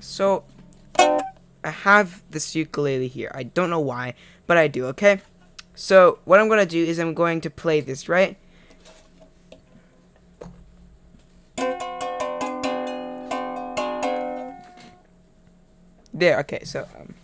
So, I have this ukulele here. I don't know why, but I do, okay? So, what I'm going to do is I'm going to play this, right? There, okay, so, um,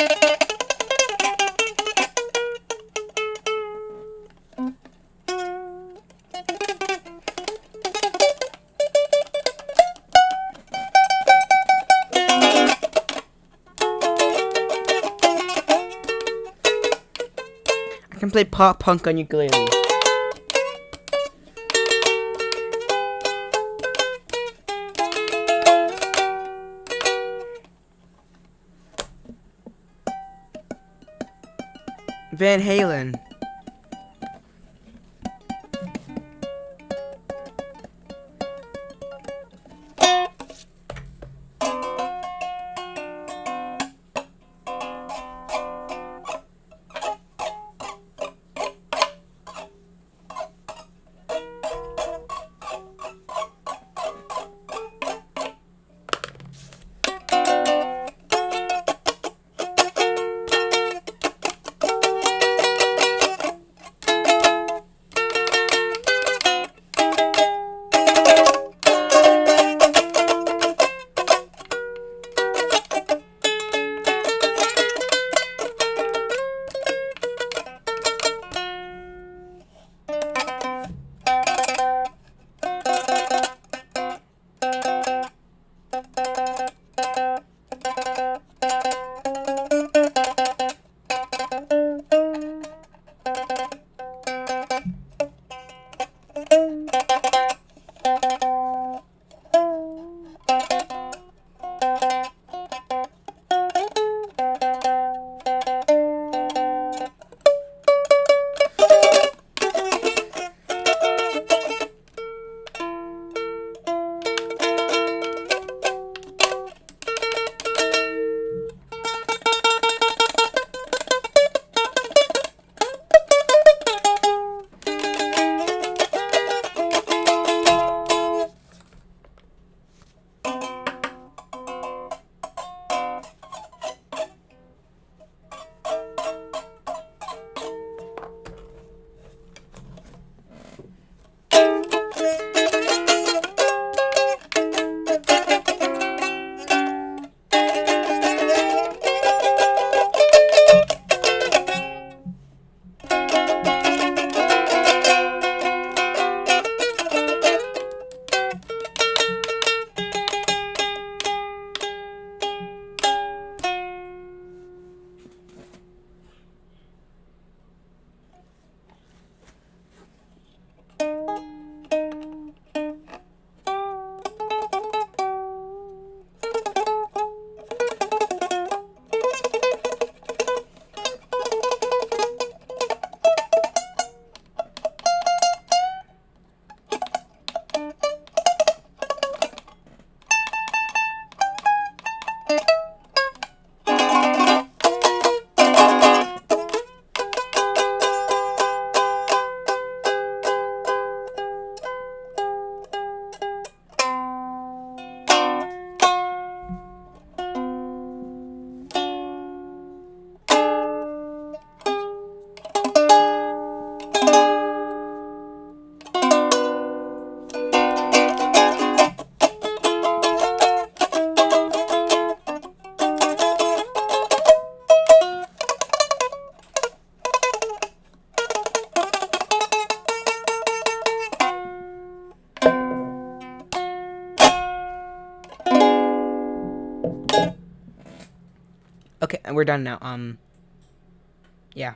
I can play pop punk on ukulele. Van Halen. We're done now. Um, yeah.